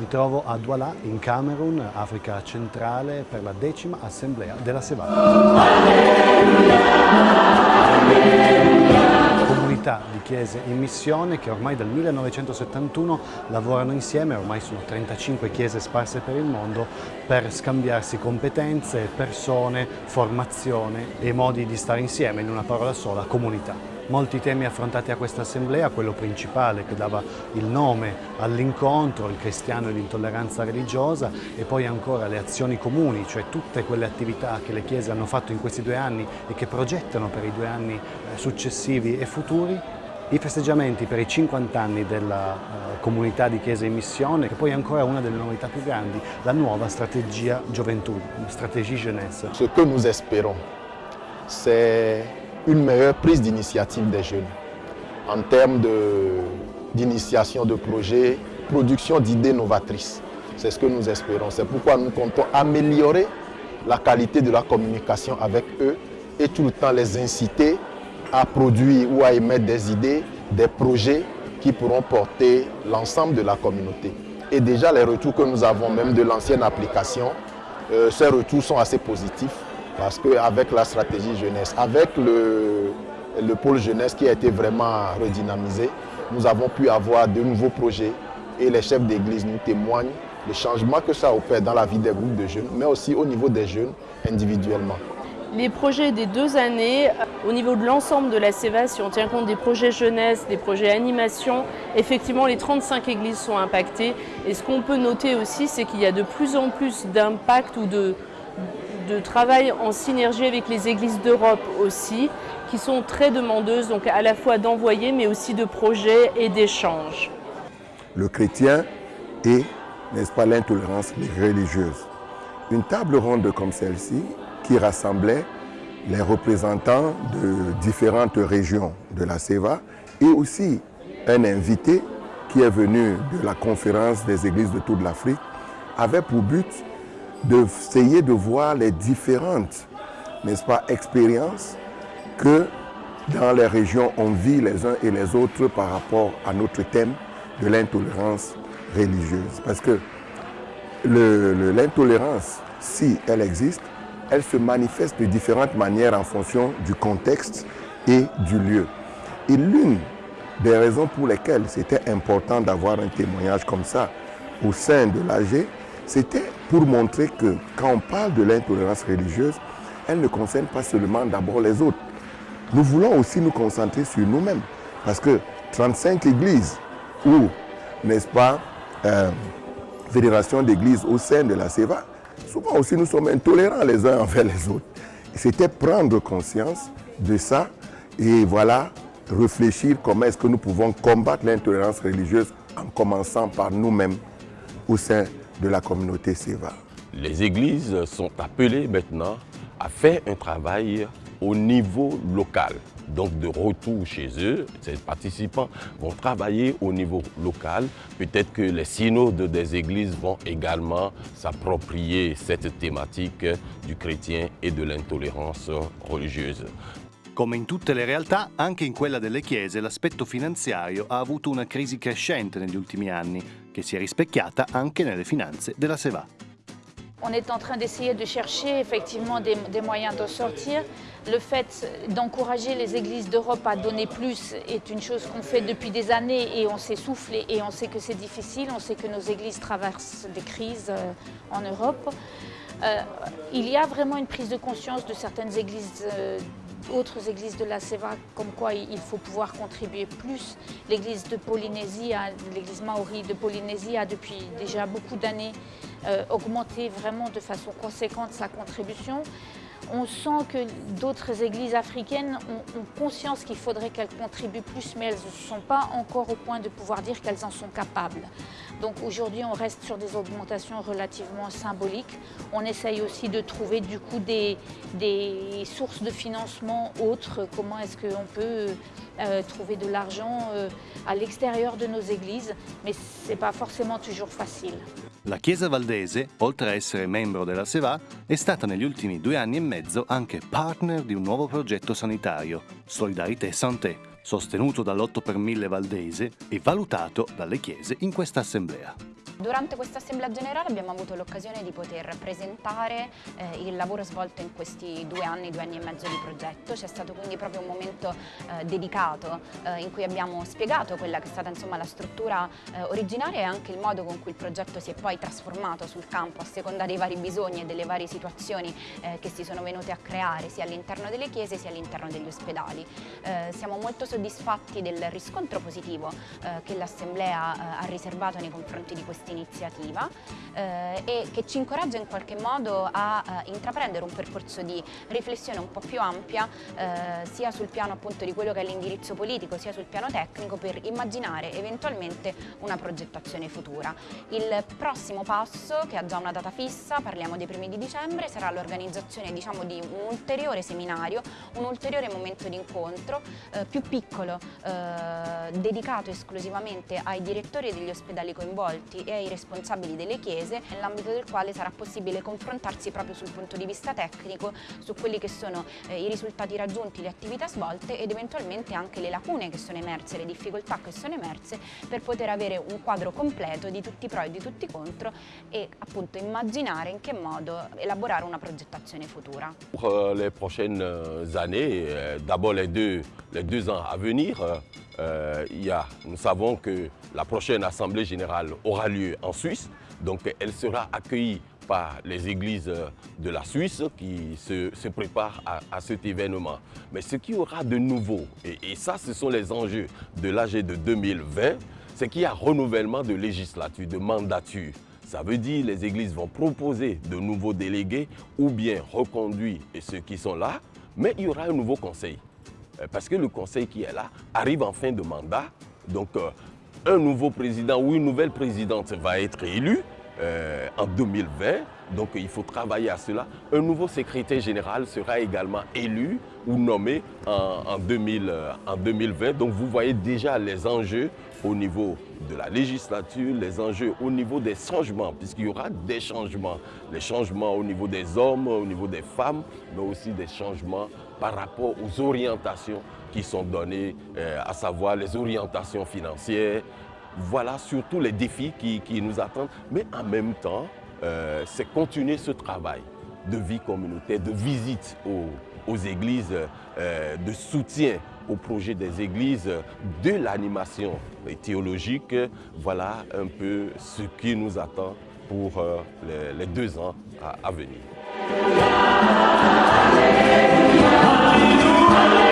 Mi trovo a Douala, in Camerun, Africa centrale, per la decima assemblea della Sevara. Comunità di chiese in missione che ormai dal 1971 lavorano insieme, ormai sono 35 chiese sparse per il mondo, per scambiarsi competenze, persone, formazione e modi di stare insieme, in una parola sola, comunità. Molti temi affrontati a questa assemblea, quello principale che dava il nome all'incontro, il cristiano e l'intolleranza religiosa e poi ancora le azioni comuni, cioè tutte quelle attività che le chiese hanno fatto in questi due anni e che progettano per i due anni eh, successivi e futuri, i festeggiamenti per i 50 anni della uh, comunità di Chiesa in missione e poi ancora una delle novità più grandi, la nuova strategia gioventù, stratégie jeunesse. Ce que nous espérons, c'est une meilleure prise d'initiative des jeunes en termes d'initiation de, projets, production d'idées novatrices. C'est ce que nous espérons. C'est pourquoi nous comptons améliorer la qualité de la communication avec eux et tout le temps les inciter à produire ou à émettre des idées, des projets qui pourront porter l'ensemble de la communauté. Et déjà les retours que nous avons même de l'ancienne application, euh, ces retours sont assez positifs. Parce qu'avec la stratégie jeunesse, avec le, le pôle jeunesse qui a été vraiment redynamisé, nous avons pu avoir de nouveaux projets et les chefs d'église nous témoignent des changements que ça opère dans la vie des groupes de jeunes, mais aussi au niveau des jeunes individuellement. Les projets des deux années, au niveau de l'ensemble de la CEVA, si on tient compte des projets jeunesse, des projets animation, effectivement les 35 églises sont impactées. Et ce qu'on peut noter aussi, c'est qu'il y a de plus en plus d'impact ou de, de travail en synergie avec les églises d'Europe aussi, qui sont très demandeuses, donc à la fois d'envoyer, mais aussi de projets et d'échanges. Le chrétien et, n'est-ce pas, l'intolérance religieuse. Une table ronde comme celle-ci, qui rassemblait les représentants de différentes régions de la CEVA et aussi un invité qui est venu de la conférence des églises de toute l'Afrique, avait pour but d'essayer de voir les différentes n'est-ce pas, expériences que dans les régions on vit les uns et les autres par rapport à notre thème de l'intolérance religieuse. Parce que l'intolérance, si elle existe, elle se manifeste de différentes manières en fonction du contexte et du lieu. Et l'une des raisons pour lesquelles c'était important d'avoir un témoignage comme ça au sein de l'AG, c'était pour montrer que quand on parle de l'intolérance religieuse, elle ne concerne pas seulement d'abord les autres. Nous voulons aussi nous concentrer sur nous-mêmes. Parce que 35 églises ou, n'est-ce pas, euh, fédération d'églises au sein de la CEVA, souvent aussi nous sommes intolérants les uns envers les autres. C'était prendre conscience de ça et voilà, réfléchir comment est-ce que nous pouvons combattre l'intolérance religieuse en commençant par nous-mêmes au sein de la communauté SEVA. Les églises sont appelées maintenant à faire un travail au niveau local. Donc de retour chez eux, ces participants vont travailler au niveau local. Peut-être que les synodes des églises vont également s'approprier cette thématique du chrétien et de l'intolérance religieuse. Come in tutte le realtà, anche in quella delle chiese l'aspetto finanziario ha avuto una crisi crescente negli ultimi anni, che si è rispecchiata anche nelle finanze della SEVA. On est en train d'essayer de chercher effectivement des, moyens de sortir. Le fait d'encourager les églises d'Europe à donner plus est une chose qu'on fait depuis des années et on s'essouffle et on sait que c'est difficile. On sait que nos églises traversent des crises euh, en Europe. Euh, il y a vraiment une prise de conscience de certaines églises euh, autres églises de la SEVA, comme quoi il faut pouvoir contribuer plus. L'église de Polynésie, l'église maori de Polynésie a depuis déjà beaucoup d'années euh, augmenté vraiment de façon conséquente sa contribution on sent que d'autres églises africaines ont, conscience qu'il faudrait qu'elles contribuent plus, mais elles ne sont pas encore au point de pouvoir dire qu'elles en sont capables. Donc aujourd'hui, on reste sur des augmentations relativement symboliques. On essaye aussi de trouver du coup des, sources de financement autres. Comment est-ce qu'on peut euh, trouver de l'argent euh, à l'extérieur de nos églises, mais ce n'est pas forcément toujours facile. La Chiesa Valdese, oltre a essere membro della SEVA, è stata negli ultimi due anni e mezzo anche partner di un nuovo progetto sanitario, Solidarité Santé, sostenuto dall'8 per 1000 Valdese e valutato dalle chiese in questa assemblea. Durante questa assemblea generale abbiamo avuto l'occasione di poter presentare eh, il lavoro svolto in questi due anni, due anni e mezzo di progetto. C'è stato quindi proprio un momento eh, dedicato eh, in cui abbiamo spiegato quella che è stata insomma, la struttura eh, originaria e anche il modo con cui il progetto si è poi trasformato sul campo a seconda dei vari bisogni e delle varie situazioni eh, che si sono venute a creare sia all'interno delle chiese sia all'interno degli ospedali. Eh, siamo molto soddisfatti del riscontro positivo che l'Assemblea ha riservato nei confronti di questa iniziativa e che ci incoraggia in qualche modo a intraprendere un percorso di riflessione un po' più ampia eh, sia sul piano appunto di quello che è l'indirizzo politico sia sul piano tecnico per immaginare eventualmente una progettazione futura. Il prossimo passo che ha già una data fissa, parliamo dei primi di dicembre, sarà l'organizzazione diciamo, di un ulteriore seminario, un ulteriore momento di incontro eh, più piccolo, eh, dedicato esclusivamente ai direttori degli ospedali coinvolti e ai responsabili delle chiese, nell'ambito del quale sarà possibile confrontarsi proprio sul punto di vista tecnico su quelli che sono eh, i risultati raggiunti, le attività svolte ed eventualmente anche le lacune che sono emerse, le difficoltà che sono emerse per poter avere un quadro completo di tutti i pro e di tutti i contro e appunto immaginare in che modo elaborare una progettazione futura. Les prochaines euh, années, euh, d'abord les deux, les deux ans à venir, euh, y a, nous savons que la prochaine Assemblée Générale aura lieu en Suisse, donc elle sera accueillie par les églises de la Suisse qui se, préparent à, cet événement. Mais ce qui aura de nouveau, et, et ça ce sont les enjeux de l'AG de 2020, c'est qu'il y a renouvellement de législature, de mandature. Ça veut dire les églises vont proposer de nouveaux délégués ou bien reconduire ceux qui sont là, mais il y aura un nouveau conseil. Euh, parce que le conseil qui est là arrive en fin de mandat, donc euh, un nouveau président ou une nouvelle présidente va être élu euh, en 2020. Donc il faut travailler à cela. Un nouveau secrétaire général sera également élu ou nommé en, en, 2000, euh, en 2020. Donc vous voyez déjà les enjeux au niveau de la législature, les enjeux au niveau des changements, puisqu'il y aura des changements. Les changements au niveau des hommes, au niveau des femmes, mais aussi des changements par rapport aux orientations qui sont données, euh, à savoir les orientations financières, voilà surtout les défis qui, nous attendent. Mais en même temps, euh, c'est continuer ce travail de vie communautaire, de visite aux, églises, euh, de soutien au projet des églises, de l'animation théologique. Voilà un peu ce qui nous attend pour les, deux ans à venir. Alleluia. Alleluia. Alleluia.